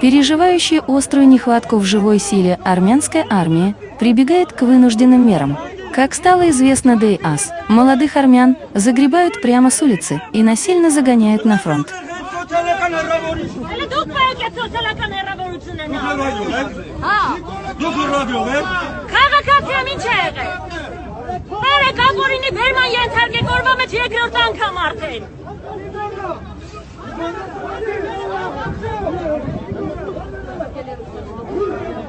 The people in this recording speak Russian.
Переживающая острую нехватку в живой силе армянская армия прибегает к вынужденным мерам. Как стало известно ДАС, молодых армян загребают прямо с улицы и насильно загоняют на фронт. Հələ դուք պետք է սոցիալական հեռավորություն ունենալ։ Հա։ Դուք ռադիո եք։ Քաղաքացիամ ինչ է եղել։ Բարե կապորինի բերման ենթարկեք օրվա մեջ երկրորդ անգամ արդեն։ Woo!